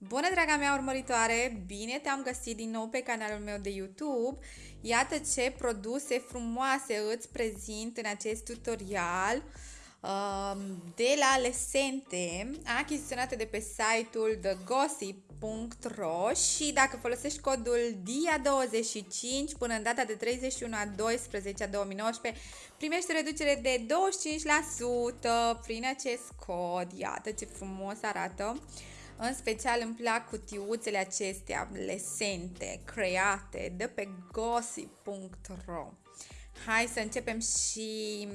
Bună, draga mea urmăritoare! Bine te-am găsit din nou pe canalul meu de YouTube. Iată ce produse frumoase îți prezint în acest tutorial um, de la Lesente, achiziționate de pe site-ul thegossip.ro și dacă folosești codul DIA25 până în data de 31 a 12 a 2019, primești o reducere de 25% prin acest cod. Iată ce frumos arată! În special îmi plac cutiuțele acestea lesente, create de pe gossip.ro. Hai să începem și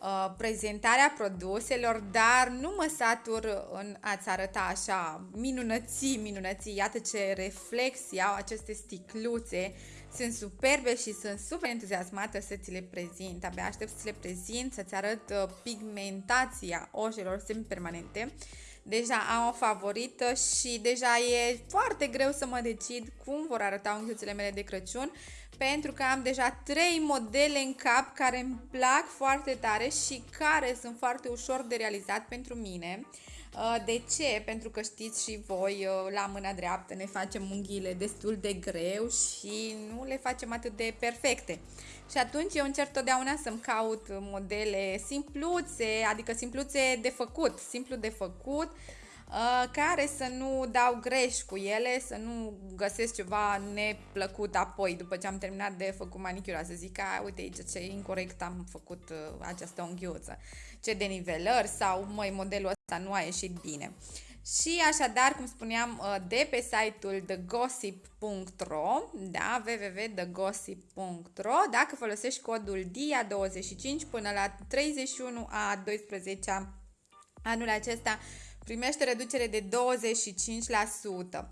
uh, prezentarea produselor, dar nu mă satur în a-ți arăta așa minunății, minunății. Iată ce reflexii au aceste sticluțe. Sunt superbe și sunt super entuziasmată să ți le prezint. Abia aștept să le prezint, să-ți arăt uh, pigmentația ojelor semi-permanente. permanente deja am o favorită și deja e foarte greu să mă decid cum vor arăta unghiuțele mele de Crăciun pentru că am deja trei modele în cap care îmi plac foarte tare și care sunt foarte ușor de realizat pentru mine. Uh, de ce? Pentru că știți și voi, uh, la mâna dreaptă ne facem unghiile destul de greu și nu le facem atât de perfecte. Și atunci eu încerc totdeauna să-mi caut modele simpluțe, adică simpluțe de făcut, simplu de făcut, uh, care să nu dau greș cu ele, să nu găsesc ceva neplăcut apoi, după ce am terminat de făcut manicura, să zic, a, uite aici ce incorrect am făcut această unghiuță, ce denivelări sau, măi, modelul ăsta nu a ieșit bine. Și așadar, cum spuneam, uh, de pe site-ul thegossip.ro, da, www.thegossip.ro, dacă folosești codul DIA25 până la 31 a 12 anul acesta, primește reducere de 25%.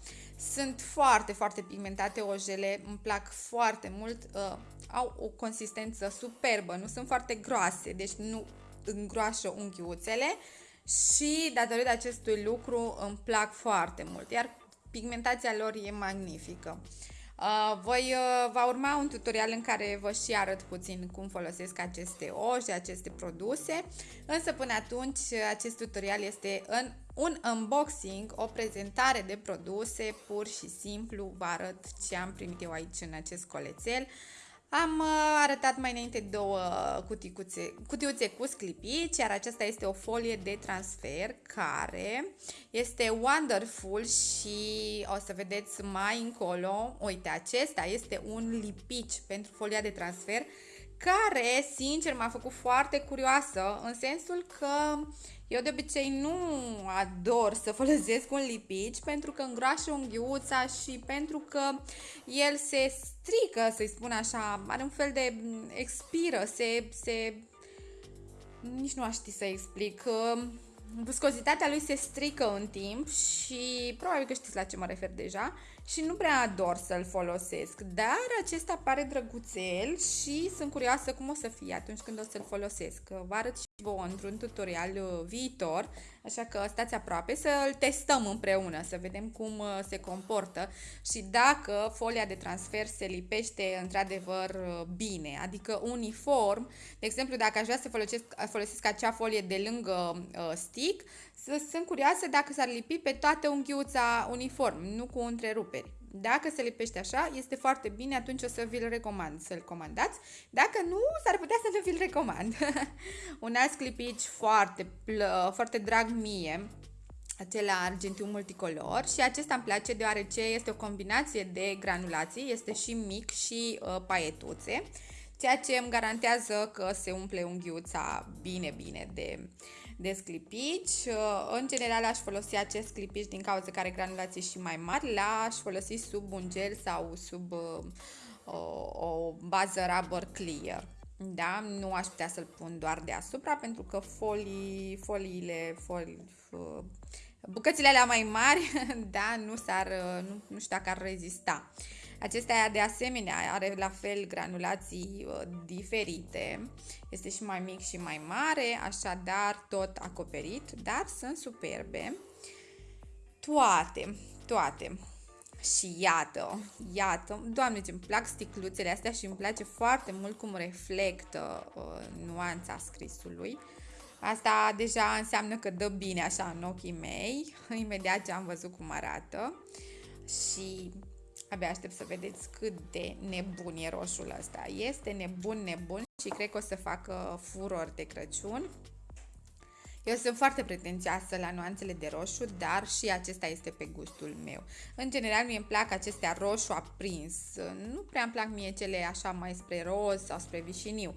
Sunt foarte, foarte pigmentate ojele, îmi plac foarte mult, uh, au o consistență superbă, nu sunt foarte groase, deci nu îngroașă unghiuțele, și datorită acestui lucru îmi plac foarte mult, iar pigmentația lor e magnifică. Uh, voi uh, va urma un tutorial în care vă și arăt puțin cum folosesc aceste oși, aceste produse, însă până atunci acest tutorial este în un unboxing, o prezentare de produse, pur și simplu vă arăt ce am primit eu aici în acest colețel. Am uh, arătat mai înainte două cutiuțe, cutiuțe cu sclipici, iar aceasta este o folie de transfer care este wonderful și o să vedeți mai încolo, uite, acesta este un lipici pentru folia de transfer care, sincer, m-a făcut foarte curioasă în sensul că eu de obicei nu ador să folosesc un lipici pentru că îngroașă unghiuța și pentru că el se strică, să-i spun așa, are un fel de expiră, se, se nici nu aș ști să explic. Viscozitatea lui se strică în timp și probabil că știți la ce mă refer deja și nu prea ador să-l folosesc, dar acesta pare drăguțel și sunt curioasă cum o să fie atunci când o să-l folosesc. Vă arăt și vouă într-un tutorial uh, viitor, așa că stați aproape să-l testăm împreună, să vedem cum uh, se comportă și dacă folia de transfer se lipește într-adevăr uh, bine, adică uniform. De exemplu, dacă aș vrea să folosesc, folosesc acea folie de lângă uh, stick, sunt curioasă dacă s-ar lipi pe toată unghiuța uniform, nu cu întreruperi. Dacă se lipește așa, este foarte bine, atunci o să vi-l recomand să-l comandați. Dacă nu, s-ar putea să nu vi-l recomand. Un alt clipici foarte, foarte drag mie, acela argentiu multicolor și acesta îmi place deoarece este o combinație de granulații, este și mic și uh, paietuțe, ceea ce îmi garantează că se umple unghiuța bine, bine de, de sclipici. Uh, în general aș folosi acest sclipici din cauza care granulații și mai mari, l-aș folosi sub un gel sau sub uh, o, o bază rubber clear. Da, nu aș putea să-l pun doar deasupra pentru că folii, foliile, folii, uh, bucățile alea mai mari, da, nu s-ar, nu, nu știu dacă ar rezista. Acestea de asemenea are la fel granulații uh, diferite, este și mai mic și mai mare, așadar tot acoperit, dar sunt superbe. Toate, toate. Și iată, iată, doamne ce îmi plac sticluțele astea și îmi place foarte mult cum reflectă uh, nuanța scrisului. Asta deja înseamnă că dă bine așa în ochii mei, imediat ce am văzut cum arată și abia aștept să vedeți cât de nebun e roșul ăsta. Este nebun, nebun și cred că o să facă furor de Crăciun. Eu sunt foarte pretențioasă la nuanțele de roșu, dar și acesta este pe gustul meu. În general, mie îmi plac acestea roșu aprins. Nu prea îmi plac mie cele așa mai spre roz sau spre vișiniu.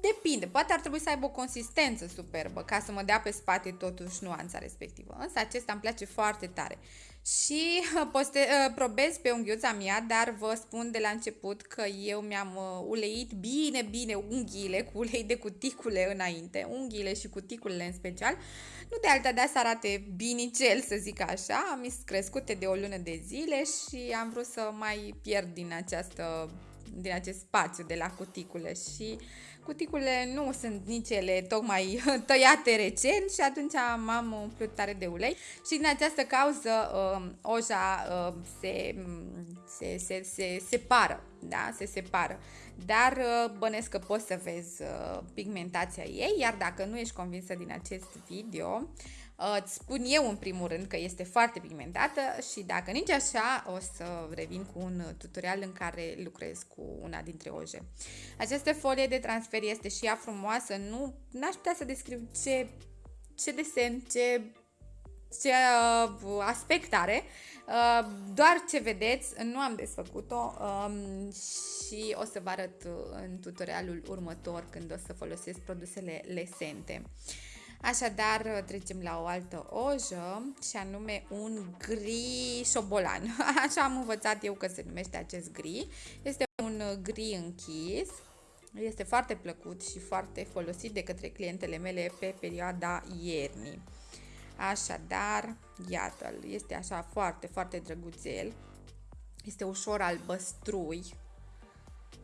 Depinde, poate ar trebui să aibă o consistență superbă ca să mă dea pe spate totuși nuanța respectivă. Însă acesta îmi place foarte tare. Și poste, uh, probez pe unghiuța mea, dar vă spun de la început că eu mi-am uh, uleit bine, bine unghiile cu ulei de cuticule înainte, unghiile și cuticulele în special, nu de alta de să arate binicel, să zic așa, am crescute de o lună de zile și am vrut să mai pierd din această din acest spațiu de la cuticule. Și Cuticule nu sunt nici ele tocmai tăiate recent și atunci m-am umplut tare de ulei și din această cauză uh, oja uh, se, se, se, se separă, da? Se separă. Dar uh, bănesc că poți să vezi uh, pigmentația ei, iar dacă nu ești convinsă din acest video, uh, Îți spun eu în primul rând că este foarte pigmentată și dacă nici așa o să revin cu un tutorial în care lucrez cu una dintre oje. Această folie de transfer este și ea frumoasă, nu aș putea să descriu ce, ce desen, ce, ce uh, aspect are, uh, doar ce vedeți, nu am desfăcut-o um, și o să vă arăt în tutorialul următor când o să folosesc produsele lesente. Uh, Așadar, trecem la o altă ojă și anume un gri șobolan. Așa am învățat eu că se numește acest gri. Este un gri închis. Este foarte plăcut și foarte folosit de către clientele mele pe perioada iernii. Așadar, iată-l, este așa foarte, foarte drăguțel. Este ușor albăstrui.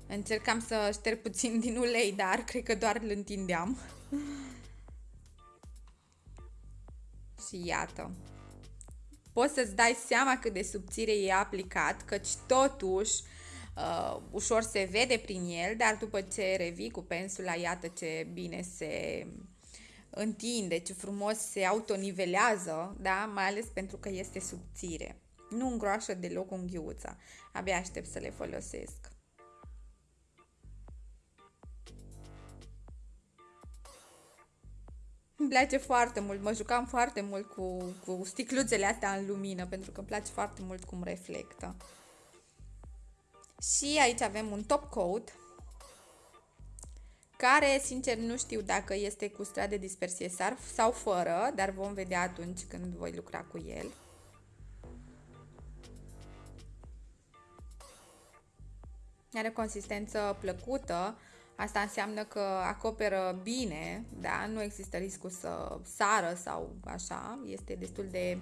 Încercam să șterg puțin din ulei, dar cred că doar îl întindeam. Și iată. Poți să-ți dai seama cât de subțire e aplicat, căci totuși uh, ușor se vede prin el, dar după ce revii cu pensula, iată ce bine se întinde, ce frumos se autonivelează, da? mai ales pentru că este subțire. Nu îngroașă deloc unghiuța. Abia aștept să le folosesc. Îmi place foarte mult, mă jucam foarte mult cu, cu sticluțele astea în lumină, pentru că îmi place foarte mult cum reflectă. Și aici avem un top coat, care, sincer, nu știu dacă este cu strat de dispersie sau fără, dar vom vedea atunci când voi lucra cu el. Are consistență plăcută, Asta înseamnă că acoperă bine, da? nu există riscul să sară sau așa, este destul de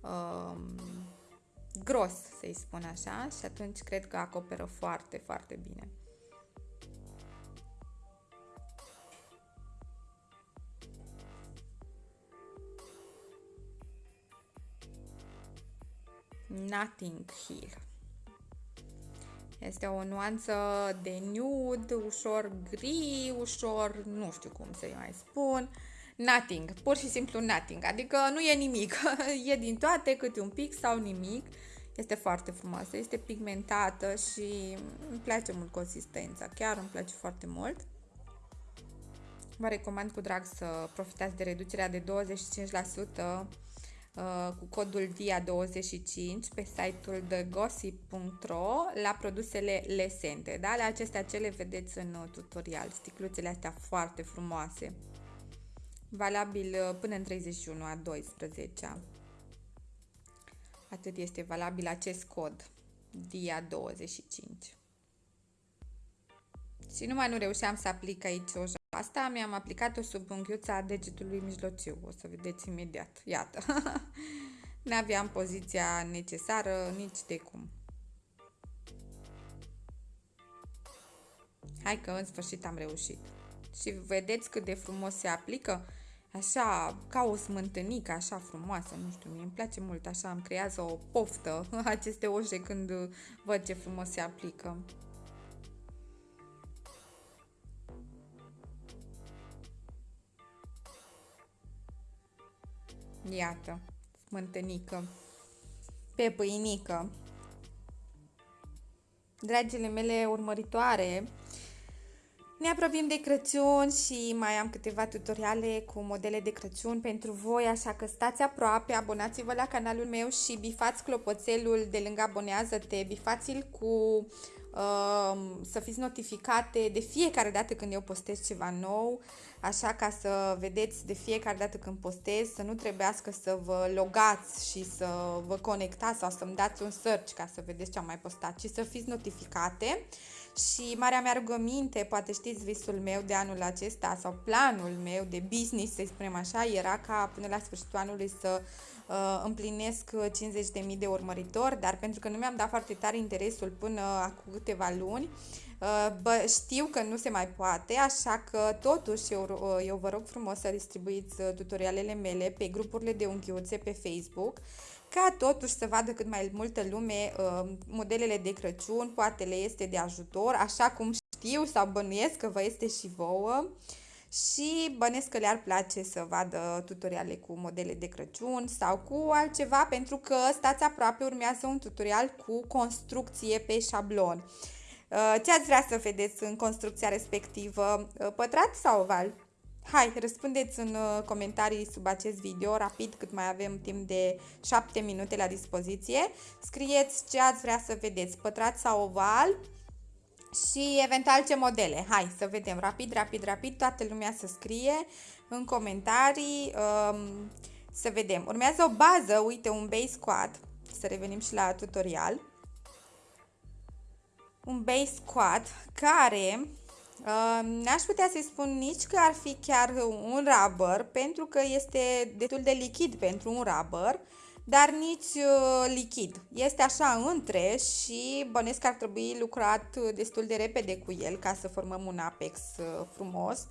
uh, gros, să-i spun așa, și atunci cred că acoperă foarte, foarte bine. Nothing Hill. Este o nuanță de nude, ușor gri, ușor, nu știu cum să-i mai spun. Nothing, pur și simplu nothing, adică nu e nimic, e din toate câte un pic sau nimic. Este foarte frumoasă, este pigmentată și îmi place mult consistența, chiar îmi place foarte mult. Vă recomand cu drag să profitați de reducerea de 25% Uh, cu codul DIA25 pe site-ul thegossip.ro la produsele lesente. Da? La acestea ce le vedeți în uh, tutorial, sticluțele astea foarte frumoase. Valabil uh, până în 31 a 12 Atât este valabil acest cod DIA25. Și numai nu reușeam să aplic aici o Asta mi-am aplicat-o sub unghiuța degetului mijlociu. O să vedeți imediat. Iată. N-aveam poziția necesară nici de cum. Hai că în sfârșit am reușit. Și vedeți cât de frumos se aplică? Așa, ca o smântânică, așa frumoasă, nu știu, mie îmi place mult, așa îmi creează o poftă aceste oje când văd ce frumos se aplică. Iată, smântănică. Pe pâinică. Dragile mele urmăritoare, ne apropiem de Crăciun și mai am câteva tutoriale cu modele de Crăciun pentru voi, așa că stați aproape, abonați-vă la canalul meu și bifați clopoțelul de lângă abonează-te, bifați-l cu uh, să fiți notificate de fiecare dată când eu postez ceva nou, așa ca să vedeți de fiecare dată când postez, să nu trebuiască să vă logați și să vă conectați sau să-mi dați un search ca să vedeți ce am mai postat, ci să fiți notificate. Și marea mea rugăminte, poate știți visul meu de anul acesta sau planul meu de business, să spunem așa, era ca până la sfârșitul anului să uh, împlinesc 50.000 de urmăritori, dar pentru că nu mi-am dat foarte tare interesul până acum câteva luni, uh, Bă, știu că nu se mai poate, așa că totuși eu, uh, eu vă rog frumos să distribuiți uh, tutorialele mele pe grupurile de unghiuțe pe Facebook ca totuși să vadă cât mai multă lume uh, modelele de Crăciun, poate le este de ajutor, așa cum știu sau bănuiesc că vă este și vouă și bănesc că le-ar place să vadă tutoriale cu modele de Crăciun sau cu altceva pentru că stați aproape, urmează un tutorial cu construcție pe șablon. Uh, ce ați vrea să vedeți în construcția respectivă? Uh, pătrat sau oval? Hai, răspundeți în uh, comentarii sub acest video, rapid, cât mai avem timp de 7 minute la dispoziție. Scrieți ce ați vrea să vedeți, pătrat sau oval și eventual ce modele. Hai să vedem, rapid, rapid, rapid, toată lumea să scrie în comentarii, um, să vedem. Urmează o bază, uite, un base squat, să revenim și la tutorial. Un base squat care N-aș putea să-i spun nici că ar fi chiar un rubber, pentru că este destul de lichid pentru un rubber, dar nici uh, lichid. Este așa între și bănesc că ar trebui lucrat destul de repede cu el ca să formăm un apex uh, frumos.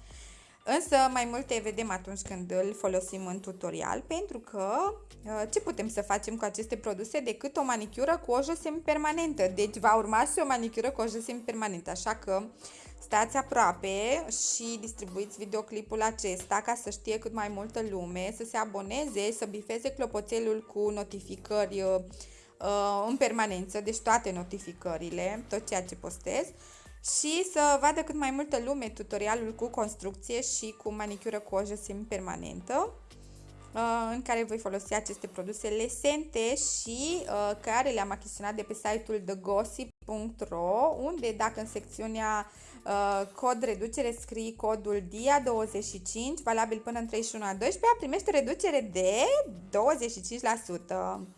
Însă mai multe vedem atunci când îl folosim în tutorial pentru că uh, ce putem să facem cu aceste produse decât o manicură cu o ojă semi-permanentă. Deci va urma și o manicură cu o ojă semi-permanentă, așa că Stați aproape și distribuiți videoclipul acesta ca să știe cât mai multă lume, să se aboneze, să bifeze clopoțelul cu notificări uh, în permanență, deci toate notificările, tot ceea ce postez și să vadă cât mai multă lume tutorialul cu construcție și cu manicură cu ojă semi-permanentă uh, în care voi folosi aceste produse lesente și uh, care le-am achiziționat de pe site-ul thegossip.ro unde dacă în secțiunea Uh, cod reducere, scrii codul DIA25, valabil până în 31 a 12, primește reducere de 25%.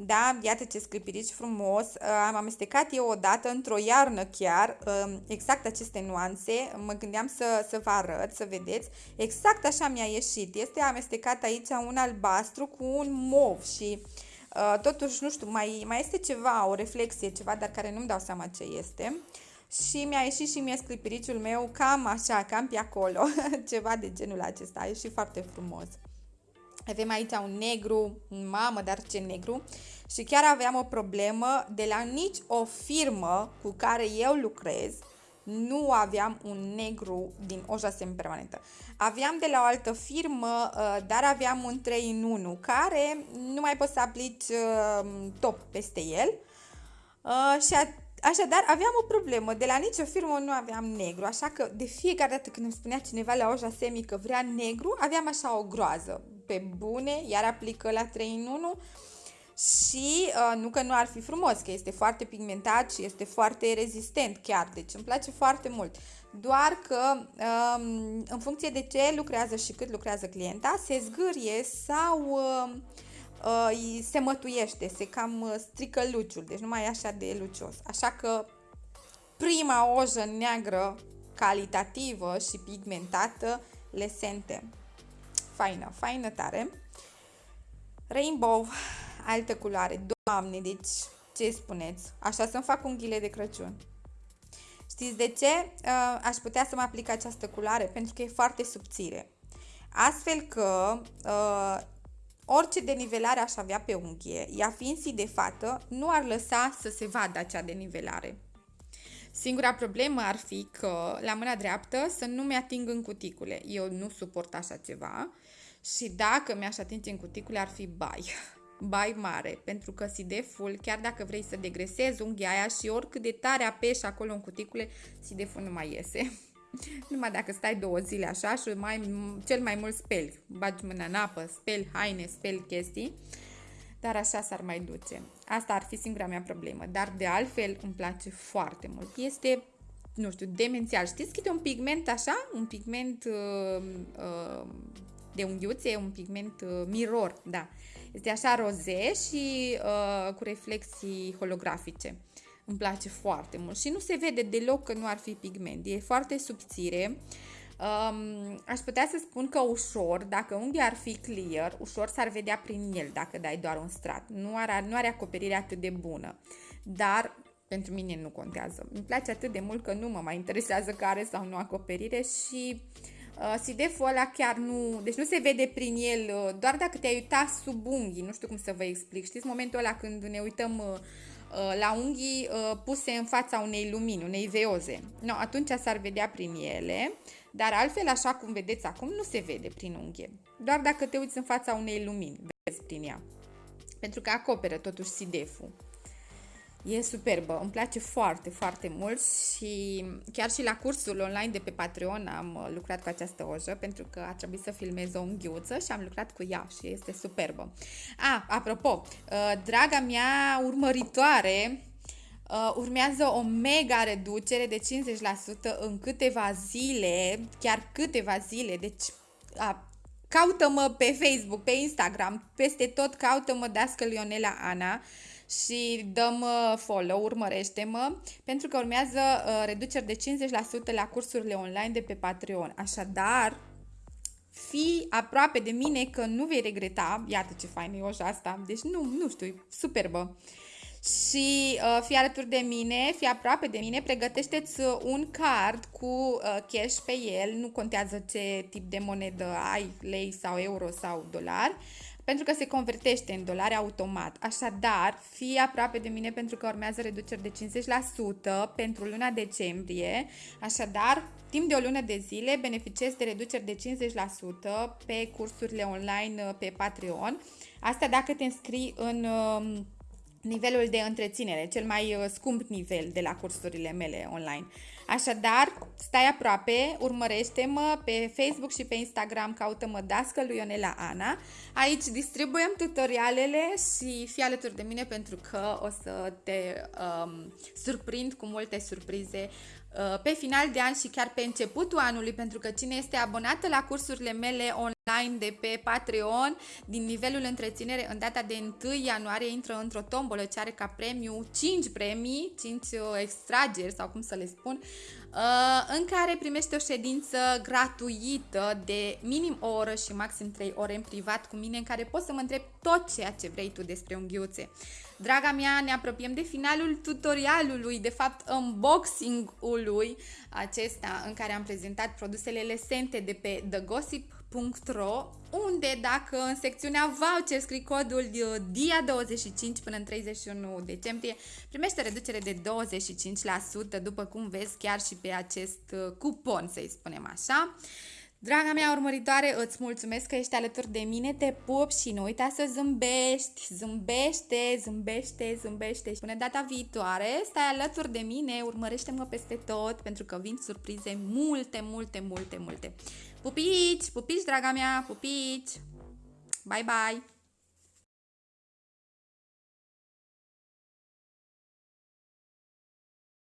Da, iată ce sclipirici frumos. Uh, am amestecat eu odată într-o iarnă chiar um, exact aceste nuanțe. Mă gândeam să, să vă arăt, să vedeți. Exact așa mi-a ieșit. Este amestecat aici un albastru cu un mov și uh, totuși, nu știu, mai, mai este ceva, o reflexie, ceva, dar care nu-mi dau seama ce este. Uh, și mi-a ieșit și mie sclipiriciul meu cam așa, cam pe acolo, ceva de genul acesta, a ieșit foarte frumos. Avem aici un negru, mamă, dar ce negru, și chiar aveam o problemă. De la nici o firmă cu care eu lucrez, nu aveam un negru din oja semipermanentă. Aveam de la o altă firmă, uh, dar aveam un 3 în 1 care nu mai poți să aplici uh, top peste el. Uh, și Așadar, aveam o problemă. De la nicio firmă nu aveam negru, așa că de fiecare dată când îmi spunea cineva la oja semi că vrea negru, aveam așa o groază. Pe bune, iar aplică la 3 în 1 și uh, nu că nu ar fi frumos, că este foarte pigmentat și este foarte rezistent chiar, deci îmi place foarte mult. Doar că um, în funcție de ce lucrează și cât lucrează clienta, se zgârie sau... Uh, uh, se mătuiește, se cam uh, strică luciul, deci nu mai e așa de lucios. Așa că prima ojă neagră, calitativă și pigmentată, lesente. Faină, faină tare. Rainbow, altă culoare. Doamne, deci ce spuneți? Așa să-mi fac unghiile de Crăciun. Știți de ce uh, aș putea să mă aplic această culoare? Pentru că e foarte subțire. Astfel că uh, Orice denivelare aș avea pe unghie, ea fiind si de fată, nu ar lăsa să se vadă acea denivelare. Singura problemă ar fi că la mâna dreaptă să nu mi ating în cuticule. Eu nu suport așa ceva Și dacă mi-aș atinge în cuticule, ar fi bai. Bai mare, pentru că sideful, chiar dacă vrei să degresezi unghia aia și oricât de tare apeși acolo în cuticule, sideful nu mai iese. Numai dacă stai două zile așa și mai, cel mai mult speli. Bagi mâna în apă, speli haine, speli chestii. Dar așa s-ar mai duce. Asta ar fi singura mea problemă. Dar de altfel îmi place foarte mult. Este, nu știu, demențial. Știți câte un pigment așa? Un pigment uh, uh, de unghiuțe, un pigment uh, mirror, da. Este așa roze și uh, cu reflexii holografice. Îmi place foarte mult și nu se vede deloc că nu ar fi pigment. E foarte subțire. Um, aș putea să spun că ușor, dacă unghia ar fi clear, ușor s-ar vedea prin el dacă dai doar un strat. Nu are, nu are acoperire atât de bună. Dar pentru mine nu contează. Îmi place atât de mult că nu mă mai interesează care sau nu acoperire și uh, sideful ăla chiar nu... Deci nu se vede prin el, uh, doar dacă te-ai uitat sub unghii, nu știu cum să vă explic. Știți momentul ăla când ne uităm uh, Uh, la unghii uh, puse în fața unei lumini, unei veoze. No, atunci s-ar vedea prin ele, dar altfel, așa cum vedeți acum, nu se vede prin unghie. Doar dacă te uiți în fața unei lumini, vezi prin ea. Pentru că acoperă totuși sideful. E superbă, îmi place foarte, foarte mult și chiar și la cursul online de pe Patreon am uh, lucrat cu această ojă pentru că a trebuit să filmez o unghiuță și am lucrat cu ea și este superbă. A, apropo, uh, draga mea urmăritoare, uh, urmează o mega reducere de 50% în câteva zile, chiar câteva zile, deci caută-mă pe Facebook, pe Instagram, peste tot caută-mă Dască Lionela Ana și dăm follow, urmărește-mă, pentru că urmează uh, reduceri de 50% la cursurile online de pe Patreon. Așadar, fii aproape de mine că nu vei regreta, iată ce fain e oja asta, deci nu, nu știu, superbă. Și uh, fii alături de mine, fii aproape de mine, pregătește-ți un card cu uh, cash pe el, nu contează ce tip de monedă ai, lei sau euro sau dolar, uh, pentru că se convertește în dolari automat. Așadar, fii aproape de mine pentru că urmează reduceri de 50% pentru luna decembrie. Așadar, timp de o lună de zile beneficiezi de reduceri de 50% pe cursurile online uh, pe Patreon. Asta dacă te înscrii în um, nivelul de întreținere, cel mai uh, scump nivel de la cursurile mele online. Așadar, stai aproape, urmărește-mă pe Facebook și pe Instagram, caută-mă Dască lui Ionela Ana. Aici distribuiem tutorialele și fii alături de mine pentru că o să te um, surprind cu multe surprize uh, pe final de an și chiar pe începutul anului, pentru că cine este abonată la cursurile mele online, online de pe Patreon din nivelul întreținere în data de 1 ianuarie intră într-o tombolă ce are ca premiu 5 premii, 5 uh, extrageri sau cum să le spun, uh, în care primește o ședință gratuită de minim o oră și maxim 3 ore în privat cu mine în care poți să mă întrebi tot ceea ce vrei tu despre unghiuțe. Draga mea, ne apropiem de finalul tutorialului, de fapt unboxing-ului acesta în care am prezentat produsele lesente de pe The Gossip www.ro unde dacă în secțiunea voucher scrii codul DIA25 până în 31 decembrie, primește reducere de 25%, după cum vezi chiar și pe acest uh, cupon, să-i spunem așa. Draga mea urmăritoare, îți mulțumesc că ești alături de mine, te pup și nu uita să zâmbești, zâmbește, zâmbește, zâmbește. Și până data viitoare, stai alături de mine, urmărește-mă peste tot, pentru că vin surprize multe, multe, multe, multe. Pupici, pupici, draga mea, pupici! Bye, bye!